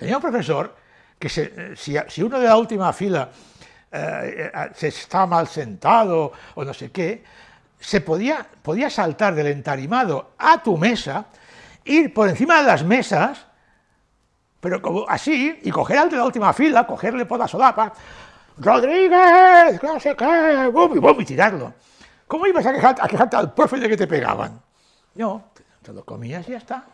Tenía un profesor que se, eh, si, si, uno de la última fila eh, eh se está mal sentado o no sé qué, se podía, podía saltar del entarimado a tu mesa, ir por encima de las mesas, pero como así, y coger al de la última fila, cogerle por la solapa, Rodríguez, no sé qué, y, y tirarlo. ¿Cómo ibas a quejarte, a quejarte al profe de que te pegaban? No, te lo comías y ya está.